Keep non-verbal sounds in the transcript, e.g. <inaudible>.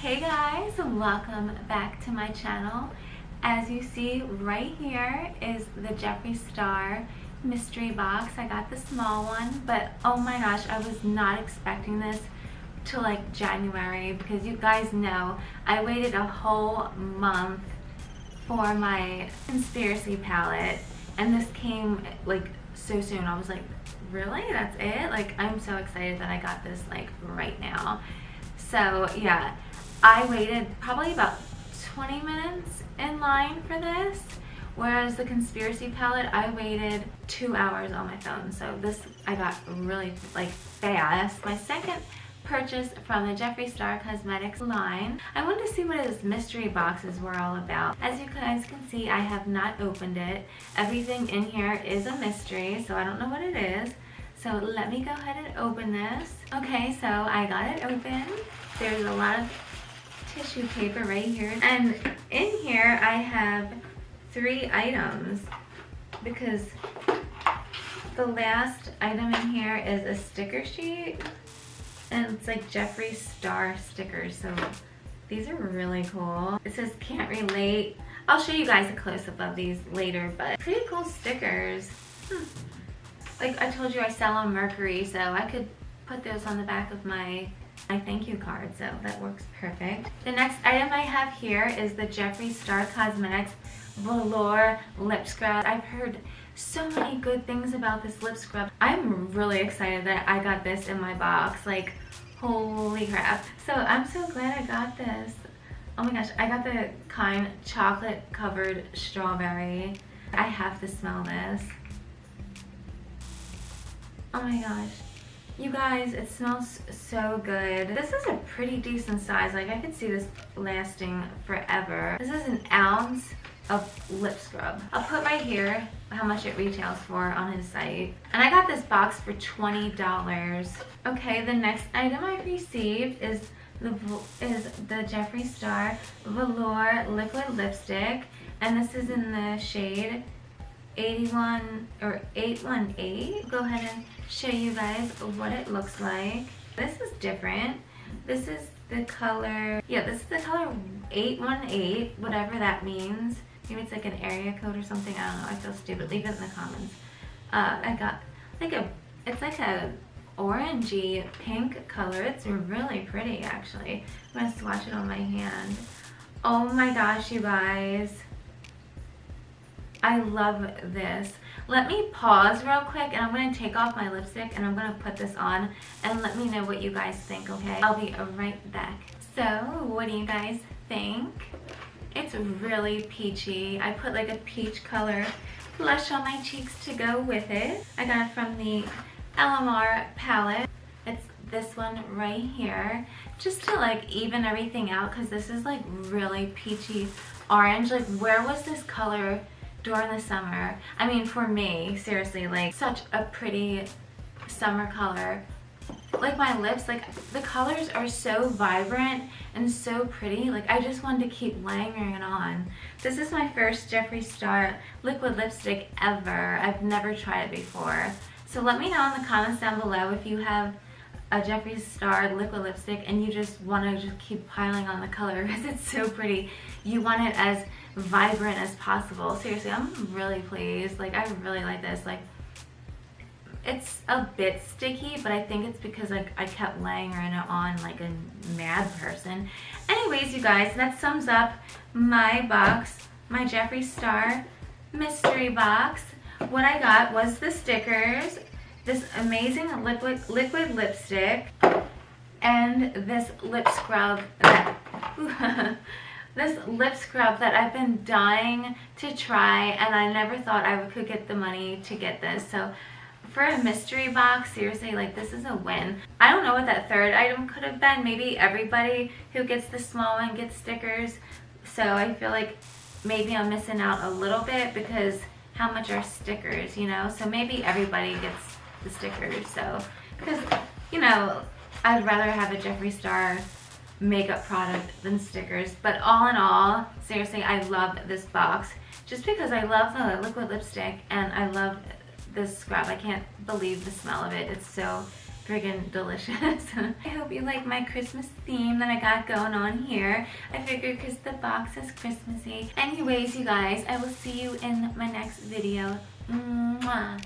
Hey guys, welcome back to my channel. As you see right here is the Jeffree Star mystery box. I got the small one, but oh my gosh, I was not expecting this to like January because you guys know I waited a whole month for my conspiracy palette and this came like so soon. I was like, really? That's it? Like, I'm so excited that I got this like right now. So yeah, I waited probably about 20 minutes in line for this. Whereas the conspiracy palette, I waited two hours on my phone. So this I got really like fast. My second purchase from the Jeffree Star Cosmetics line. I wanted to see what his mystery boxes were all about. As you guys can see, I have not opened it. Everything in here is a mystery, so I don't know what it is. So let me go ahead and open this. Okay, so I got it open. There's a lot of tissue paper right here. And in here I have three items because the last item in here is a sticker sheet and it's like Jeffree Star stickers. So these are really cool. It says can't relate. I'll show you guys a close-up of these later, but pretty cool stickers. Hmm. Like I told you, I sell on Mercari, so I could put those on the back of my my thank you card, so that works perfect. The next item I have here is the Jeffree Star Cosmetics Velour Lip Scrub. I've heard so many good things about this lip scrub. I'm really excited that I got this in my box. Like, holy crap. So I'm so glad I got this. Oh my gosh, I got the kind chocolate covered strawberry. I have to smell this. Oh my gosh. You guys, it smells so good. This is a pretty decent size. Like, I could see this lasting forever. This is an ounce of lip scrub. I'll put right here how much it retails for on his site. And I got this box for $20. Okay, the next item I received is the is the Jeffree Star Velour Liquid Lipstick. And this is in the shade 81 or 818. Go ahead and show you guys what it looks like. This is different. This is the color, yeah, this is the color 818, whatever that means. Maybe it's like an area code or something. I don't know. I feel stupid. Leave it in the comments. Uh, I got like a, it's like a orangey pink color. It's really pretty actually. I'm to swatch it on my hand. Oh my gosh, you guys. I love this. Let me pause real quick and I'm going to take off my lipstick and I'm going to put this on and let me know what you guys think, okay? I'll be right back. So, what do you guys think? It's really peachy. I put like a peach color blush on my cheeks to go with it. I got it from the LMR palette. It's this one right here. Just to like even everything out because this is like really peachy orange. Like where was this color during the summer? I mean for me, seriously, like such a pretty summer color. Like my lips like the colors are so vibrant and so pretty. Like I just wanted to keep layering it on. This is my first Jeffree Star liquid lipstick ever. I've never tried it before. So let me know in the comments down below if you have a Jeffree Star liquid lipstick and you just want to just keep piling on the color <laughs> because it's so pretty. You want it as vibrant as possible. Seriously I'm really pleased. Like I really like this. Like it's a bit sticky, but I think it's because like I kept laying it on like a mad person. Anyways, you guys, that sums up my box, my Jeffree Star mystery box. What I got was the stickers, this amazing liquid liquid lipstick, and this lip scrub that <laughs> this lip scrub that I've been dying to try and I never thought I could get the money to get this. So for a mystery box, seriously, like this is a win. I don't know what that third item could have been. Maybe everybody who gets the small one gets stickers. So I feel like maybe I'm missing out a little bit because how much are stickers, you know? So maybe everybody gets the stickers. So, because, you know, I'd rather have a Jeffree Star makeup product than stickers. But all in all, seriously, I love this box. Just because I love the liquid lipstick and I love this scrub. I can't believe the smell of it. It's so friggin' delicious. <laughs> I hope you like my Christmas theme that I got going on here. I figured because the box is Christmassy. Anyways, you guys, I will see you in my next video. Mwah.